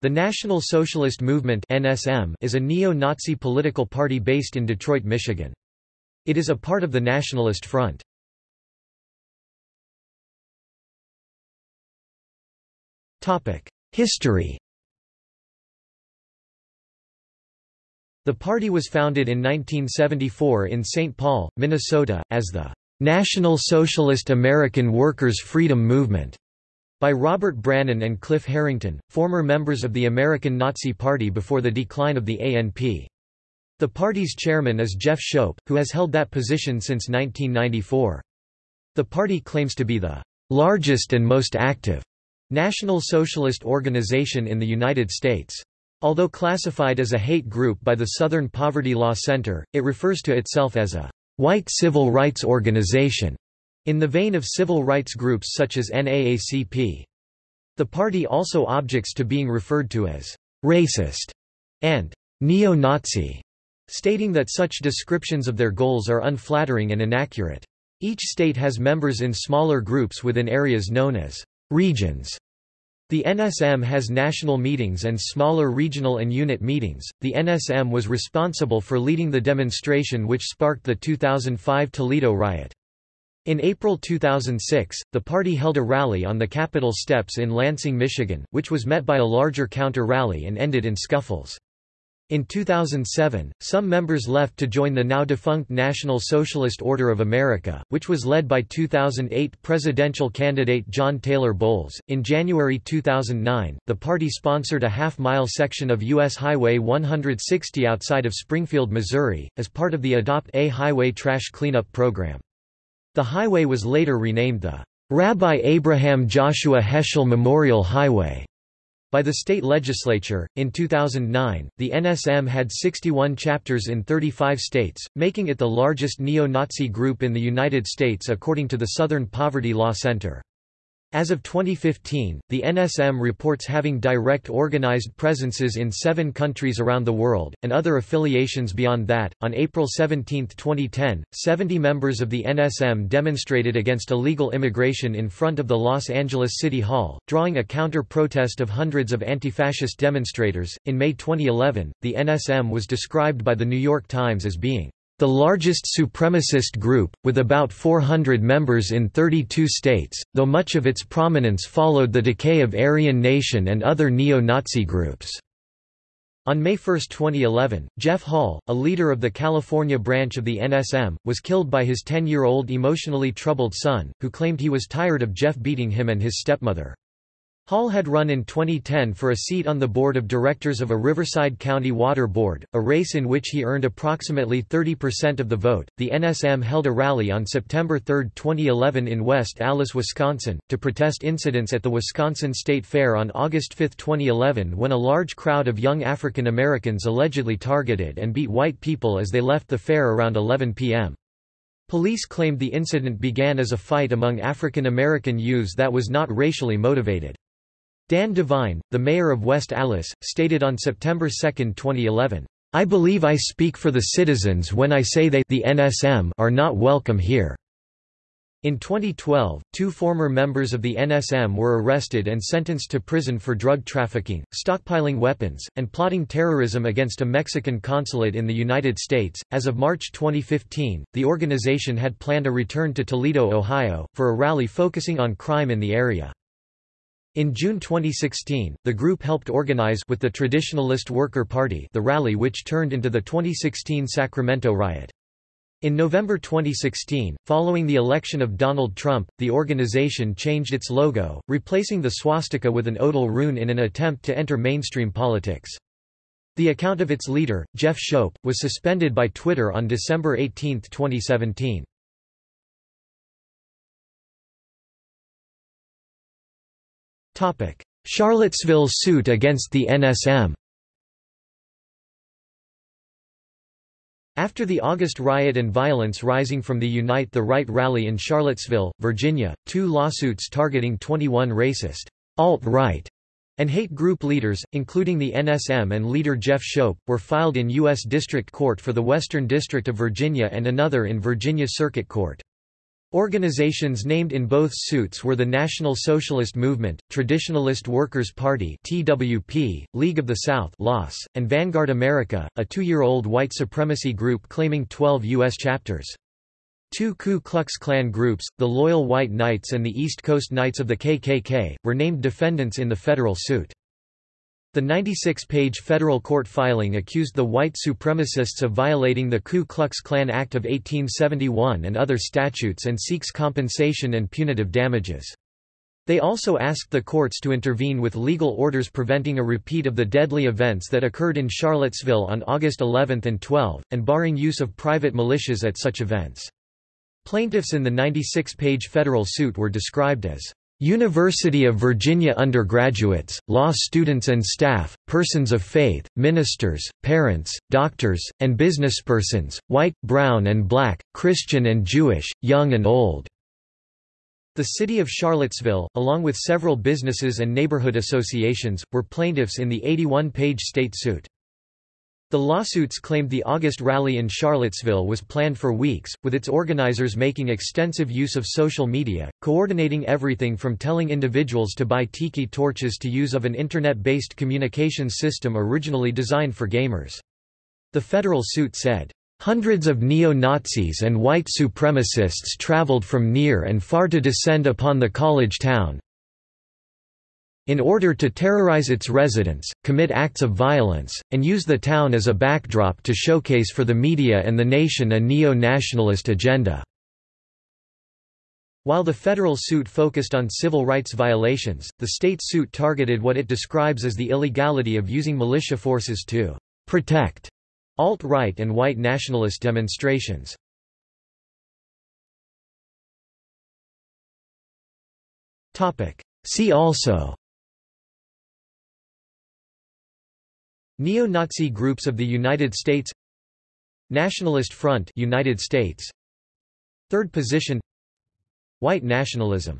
The National Socialist Movement (NSM) is a neo-Nazi political party based in Detroit, Michigan. It is a part of the Nationalist Front. Topic: History. The party was founded in 1974 in St. Paul, Minnesota, as the National Socialist American Workers' Freedom Movement by Robert Brannen and Cliff Herrington, former members of the American Nazi Party before the decline of the ANP. The party's chairman is Jeff Schoep, who has held that position since 1994. The party claims to be the largest and most active National Socialist organization in the United States. Although classified as a hate group by the Southern Poverty Law Center, it refers to itself as a white civil rights organization in the vein of civil rights groups such as NAACP. The party also objects to being referred to as racist and neo-Nazi, stating that such descriptions of their goals are unflattering and inaccurate. Each state has members in smaller groups within areas known as regions. The NSM has national meetings and smaller regional and unit meetings. The NSM was responsible for leading the demonstration which sparked the 2005 Toledo riot. In April 2006, the party held a rally on the Capitol steps in Lansing, Michigan, which was met by a larger counter-rally and ended in scuffles. In 2007, some members left to join the now defunct National Socialist Order of America, which was led by 2008 presidential candidate John Taylor Bowles. In January 2009, the party sponsored a half mile section of U.S. Highway 160 outside of Springfield, Missouri, as part of the Adopt a Highway trash cleanup program. The highway was later renamed the Rabbi Abraham Joshua Heschel Memorial Highway by the state legislature. In 2009, the NSM had 61 chapters in 35 states, making it the largest neo Nazi group in the United States according to the Southern Poverty Law Center. As of 2015, the NSM reports having direct organized presences in seven countries around the world, and other affiliations beyond that. On April 17, 2010, 70 members of the NSM demonstrated against illegal immigration in front of the Los Angeles City Hall, drawing a counter protest of hundreds of anti fascist demonstrators. In May 2011, the NSM was described by The New York Times as being the largest supremacist group, with about 400 members in 32 states, though much of its prominence followed the decay of Aryan Nation and other neo-Nazi groups. On May 1, 2011, Jeff Hall, a leader of the California branch of the NSM, was killed by his 10-year-old emotionally troubled son, who claimed he was tired of Jeff beating him and his stepmother. Hall had run in 2010 for a seat on the board of directors of a Riverside County Water Board, a race in which he earned approximately 30% of the vote. The NSM held a rally on September 3, 2011 in West Allis, Wisconsin, to protest incidents at the Wisconsin State Fair on August 5, 2011 when a large crowd of young African Americans allegedly targeted and beat white people as they left the fair around 11 p.m. Police claimed the incident began as a fight among African American youths that was not racially motivated. Dan Devine, the mayor of West Allis, stated on September 2, 2011, I believe I speak for the citizens when I say they the NSM are not welcome here. In 2012, two former members of the NSM were arrested and sentenced to prison for drug trafficking, stockpiling weapons, and plotting terrorism against a Mexican consulate in the United States. As of March 2015, the organization had planned a return to Toledo, Ohio, for a rally focusing on crime in the area. In June 2016, the group helped organize with the Traditionalist Worker Party the rally which turned into the 2016 Sacramento riot. In November 2016, following the election of Donald Trump, the organization changed its logo, replacing the swastika with an odal rune in an attempt to enter mainstream politics. The account of its leader, Jeff Schoep, was suspended by Twitter on December 18, 2017. Charlottesville suit against the NSM After the August riot and violence rising from the Unite the Right rally in Charlottesville, Virginia, two lawsuits targeting 21 racist, alt-right, and hate group leaders, including the NSM and leader Jeff Schoep, were filed in U.S. District Court for the Western District of Virginia and another in Virginia Circuit Court. Organizations named in both suits were the National Socialist Movement, Traditionalist Workers' Party (TWP), League of the South (LOS), and Vanguard America, a two-year-old white supremacy group claiming 12 U.S. chapters. Two Ku Klux Klan groups, the Loyal White Knights and the East Coast Knights of the KKK, were named defendants in the federal suit. The 96-page federal court filing accused the white supremacists of violating the Ku Klux Klan Act of 1871 and other statutes and seeks compensation and punitive damages. They also asked the courts to intervene with legal orders preventing a repeat of the deadly events that occurred in Charlottesville on August 11 and 12, and barring use of private militias at such events. Plaintiffs in the 96-page federal suit were described as University of Virginia undergraduates, law students and staff, persons of faith, ministers, parents, doctors, and businesspersons, white, brown and black, Christian and Jewish, young and old." The city of Charlottesville, along with several businesses and neighborhood associations, were plaintiffs in the 81-page state suit. The lawsuits claimed the August rally in Charlottesville was planned for weeks, with its organizers making extensive use of social media, coordinating everything from telling individuals to buy tiki torches to use of an internet-based communications system originally designed for gamers. The federal suit said, Hundreds of neo-Nazis and white supremacists traveled from near and far to descend upon the college town, in order to terrorize its residents, commit acts of violence, and use the town as a backdrop to showcase for the media and the nation a neo-nationalist agenda. While the federal suit focused on civil rights violations, the state suit targeted what it describes as the illegality of using militia forces to protect alt-right and white nationalist demonstrations. See also Neo-Nazi groups of the United States Nationalist Front United States Third position White nationalism